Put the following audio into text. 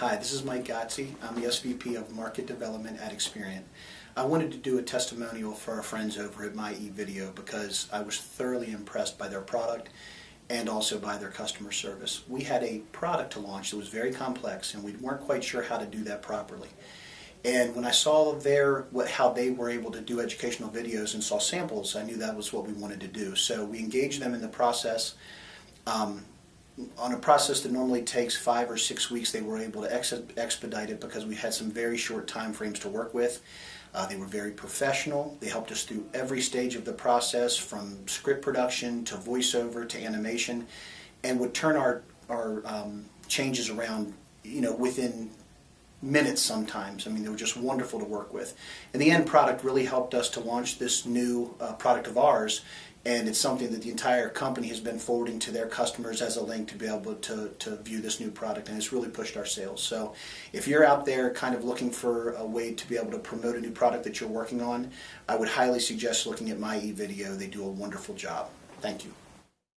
Hi, this is Mike Gotzi. I'm the SVP of Market Development at Experian. I wanted to do a testimonial for our friends over at My eVideo because I was thoroughly impressed by their product and also by their customer service. We had a product to launch that was very complex and we weren't quite sure how to do that properly. And when I saw their what, how they were able to do educational videos and saw samples, I knew that was what we wanted to do. So we engaged them in the process. Um, on a process that normally takes five or six weeks, they were able to ex expedite it because we had some very short time frames to work with. Uh, they were very professional. They helped us through every stage of the process, from script production to voiceover to animation, and would turn our our um, changes around, you know, within minutes sometimes. I mean, they were just wonderful to work with. And the end product really helped us to launch this new uh, product of ours, and it's something that the entire company has been forwarding to their customers as a link to be able to, to view this new product, and it's really pushed our sales. So if you're out there kind of looking for a way to be able to promote a new product that you're working on, I would highly suggest looking at My eVideo. They do a wonderful job. Thank you.